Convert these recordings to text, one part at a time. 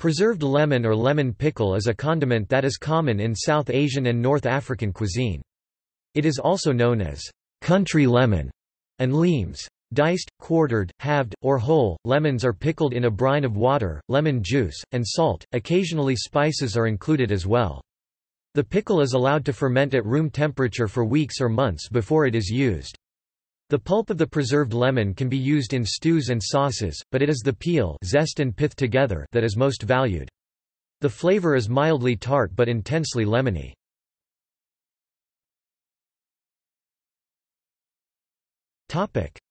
Preserved lemon or lemon pickle is a condiment that is common in South Asian and North African cuisine. It is also known as country lemon and limes. Diced, quartered, halved, or whole, lemons are pickled in a brine of water, lemon juice, and salt, occasionally spices are included as well. The pickle is allowed to ferment at room temperature for weeks or months before it is used. The pulp of the preserved lemon can be used in stews and sauces, but it is the peel zest and pith together that is most valued. The flavor is mildly tart but intensely lemony.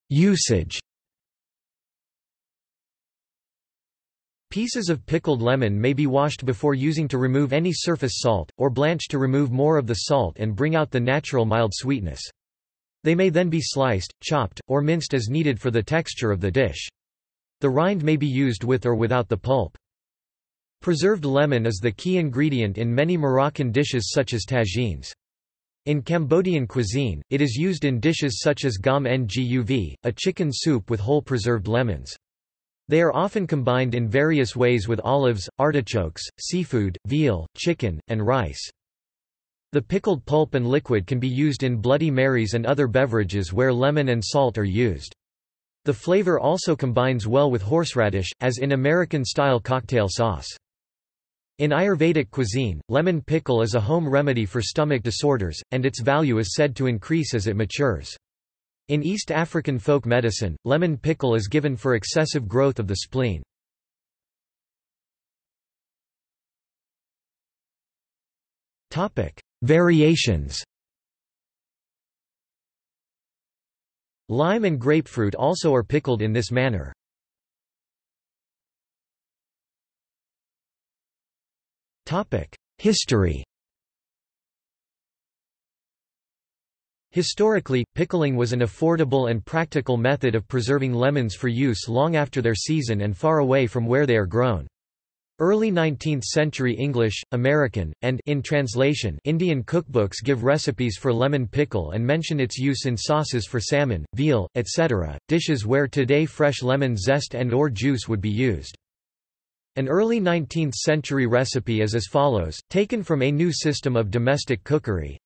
Usage Pieces of pickled lemon may be washed before using to remove any surface salt, or blanched to remove more of the salt and bring out the natural mild sweetness. They may then be sliced, chopped, or minced as needed for the texture of the dish. The rind may be used with or without the pulp. Preserved lemon is the key ingredient in many Moroccan dishes such as tagines. In Cambodian cuisine, it is used in dishes such as ngam nguv, a chicken soup with whole preserved lemons. They are often combined in various ways with olives, artichokes, seafood, veal, chicken, and rice. The pickled pulp and liquid can be used in Bloody Marys and other beverages where lemon and salt are used. The flavor also combines well with horseradish, as in American-style cocktail sauce. In Ayurvedic cuisine, lemon pickle is a home remedy for stomach disorders, and its value is said to increase as it matures. In East African folk medicine, lemon pickle is given for excessive growth of the spleen. Variations Lime and grapefruit also are pickled in this manner. History Historically, pickling was an affordable and practical method of preserving lemons for use long after their season and far away from where they are grown. Early 19th-century English, American, and in translation Indian cookbooks give recipes for lemon pickle and mention its use in sauces for salmon, veal, etc., dishes where today fresh lemon zest and or juice would be used. An early 19th-century recipe is as follows, taken from A New System of Domestic Cookery,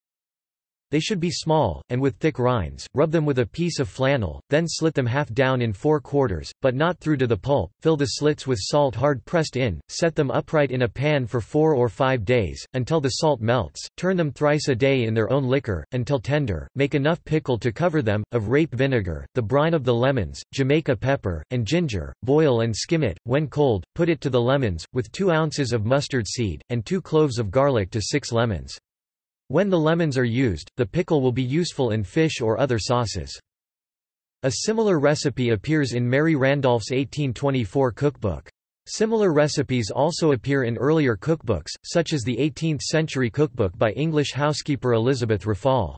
they should be small, and with thick rinds, rub them with a piece of flannel, then slit them half down in four quarters, but not through to the pulp, fill the slits with salt hard pressed in, set them upright in a pan for four or five days, until the salt melts, turn them thrice a day in their own liquor, until tender, make enough pickle to cover them, of rape vinegar, the brine of the lemons, Jamaica pepper, and ginger, boil and skim it, when cold, put it to the lemons, with two ounces of mustard seed, and two cloves of garlic to six lemons. When the lemons are used, the pickle will be useful in fish or other sauces. A similar recipe appears in Mary Randolph's 1824 cookbook. Similar recipes also appear in earlier cookbooks, such as the 18th-century cookbook by English housekeeper Elizabeth Raffald.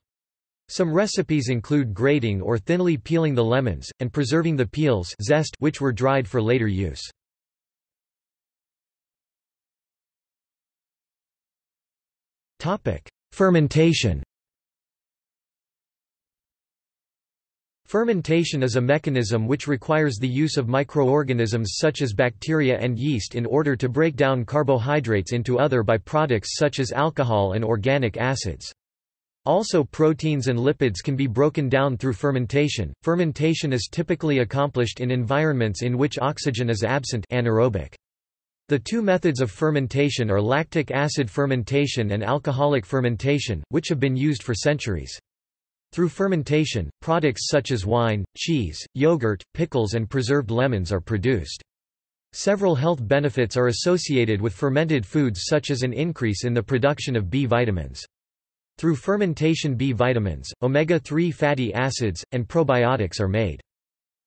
Some recipes include grating or thinly peeling the lemons, and preserving the peels zest which were dried for later use. Fermentation Fermentation is a mechanism which requires the use of microorganisms such as bacteria and yeast in order to break down carbohydrates into other byproducts such as alcohol and organic acids. Also proteins and lipids can be broken down through fermentation. Fermentation is typically accomplished in environments in which oxygen is absent anaerobic. The two methods of fermentation are lactic acid fermentation and alcoholic fermentation, which have been used for centuries. Through fermentation, products such as wine, cheese, yogurt, pickles and preserved lemons are produced. Several health benefits are associated with fermented foods such as an increase in the production of B vitamins. Through fermentation B vitamins, omega-3 fatty acids, and probiotics are made.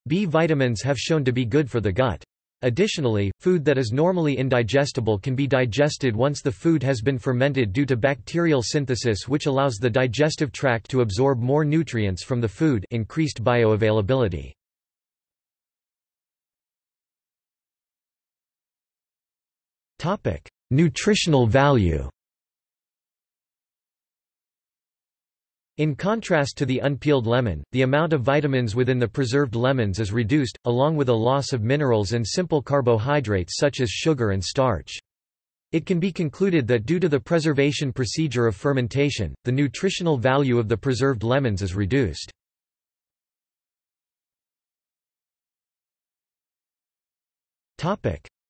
B vitamins have shown to be good for the gut. Additionally, food that is normally indigestible can be digested once the food has been fermented due to bacterial synthesis which allows the digestive tract to absorb more nutrients from the food. Increased bioavailability. Nutritional value In contrast to the unpeeled lemon, the amount of vitamins within the preserved lemons is reduced, along with a loss of minerals and simple carbohydrates such as sugar and starch. It can be concluded that due to the preservation procedure of fermentation, the nutritional value of the preserved lemons is reduced.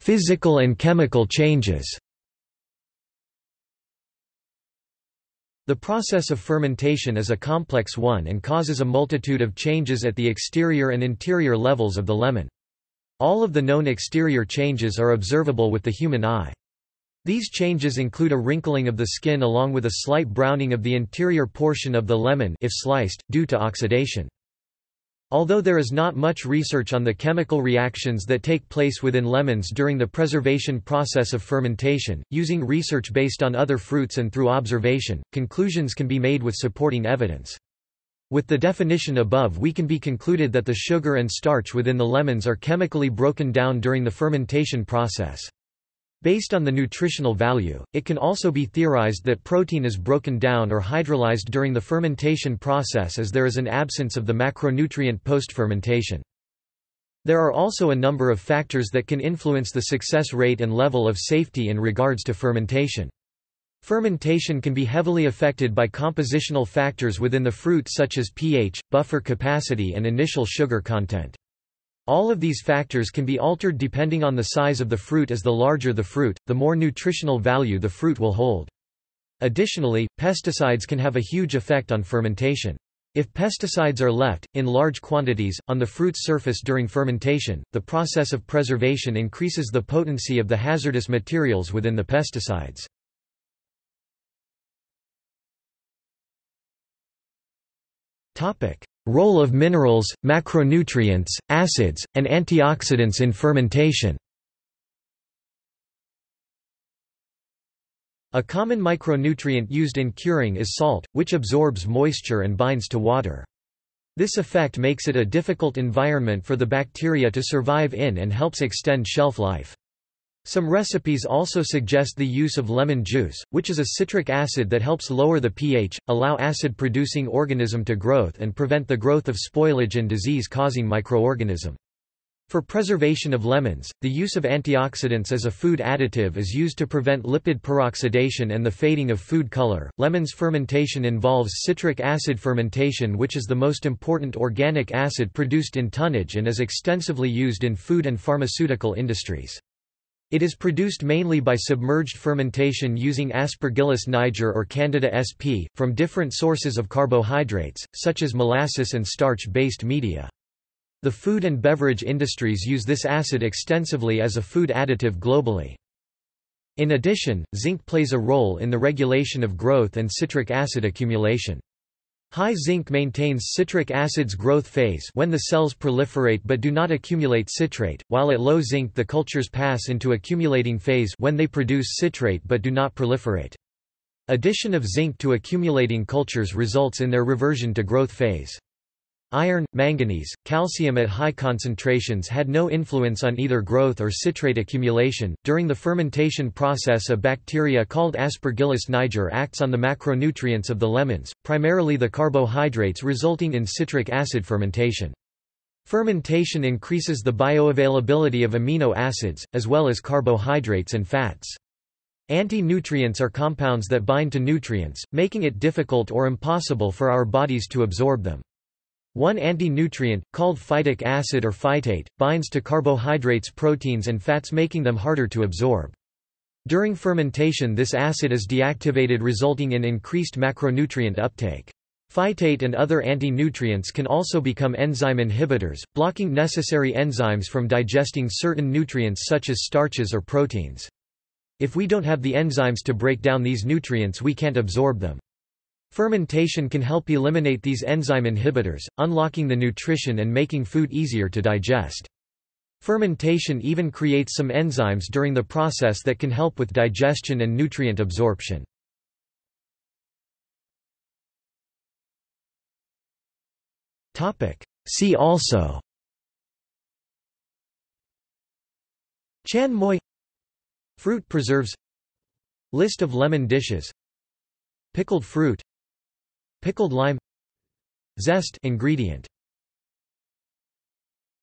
Physical and chemical changes The process of fermentation is a complex one and causes a multitude of changes at the exterior and interior levels of the lemon. All of the known exterior changes are observable with the human eye. These changes include a wrinkling of the skin along with a slight browning of the interior portion of the lemon if sliced, due to oxidation. Although there is not much research on the chemical reactions that take place within lemons during the preservation process of fermentation, using research based on other fruits and through observation, conclusions can be made with supporting evidence. With the definition above we can be concluded that the sugar and starch within the lemons are chemically broken down during the fermentation process. Based on the nutritional value, it can also be theorized that protein is broken down or hydrolyzed during the fermentation process as there is an absence of the macronutrient post-fermentation. There are also a number of factors that can influence the success rate and level of safety in regards to fermentation. Fermentation can be heavily affected by compositional factors within the fruit such as pH, buffer capacity and initial sugar content. All of these factors can be altered depending on the size of the fruit as the larger the fruit, the more nutritional value the fruit will hold. Additionally, pesticides can have a huge effect on fermentation. If pesticides are left, in large quantities, on the fruit's surface during fermentation, the process of preservation increases the potency of the hazardous materials within the pesticides. Role of minerals, macronutrients, acids, and antioxidants in fermentation A common micronutrient used in curing is salt, which absorbs moisture and binds to water. This effect makes it a difficult environment for the bacteria to survive in and helps extend shelf life. Some recipes also suggest the use of lemon juice, which is a citric acid that helps lower the pH, allow acid-producing organism to growth and prevent the growth of spoilage and disease-causing microorganism. For preservation of lemons, the use of antioxidants as a food additive is used to prevent lipid peroxidation and the fading of food color. Lemons fermentation involves citric acid fermentation, which is the most important organic acid produced in tonnage and is extensively used in food and pharmaceutical industries. It is produced mainly by submerged fermentation using Aspergillus niger or Candida sp. from different sources of carbohydrates, such as molasses and starch-based media. The food and beverage industries use this acid extensively as a food additive globally. In addition, zinc plays a role in the regulation of growth and citric acid accumulation. High zinc maintains citric acid's growth phase when the cells proliferate but do not accumulate citrate, while at low zinc the cultures pass into accumulating phase when they produce citrate but do not proliferate. Addition of zinc to accumulating cultures results in their reversion to growth phase. Iron, manganese, calcium at high concentrations had no influence on either growth or citrate accumulation. During the fermentation process, a bacteria called Aspergillus niger acts on the macronutrients of the lemons, primarily the carbohydrates resulting in citric acid fermentation. Fermentation increases the bioavailability of amino acids, as well as carbohydrates and fats. Anti-nutrients are compounds that bind to nutrients, making it difficult or impossible for our bodies to absorb them. One anti-nutrient, called phytic acid or phytate, binds to carbohydrates proteins and fats making them harder to absorb. During fermentation this acid is deactivated resulting in increased macronutrient uptake. Phytate and other anti-nutrients can also become enzyme inhibitors, blocking necessary enzymes from digesting certain nutrients such as starches or proteins. If we don't have the enzymes to break down these nutrients we can't absorb them. Fermentation can help eliminate these enzyme inhibitors, unlocking the nutrition and making food easier to digest. Fermentation even creates some enzymes during the process that can help with digestion and nutrient absorption. See also Chanh muối Fruit preserves List of lemon dishes Pickled fruit Pickled lime Zest ingredient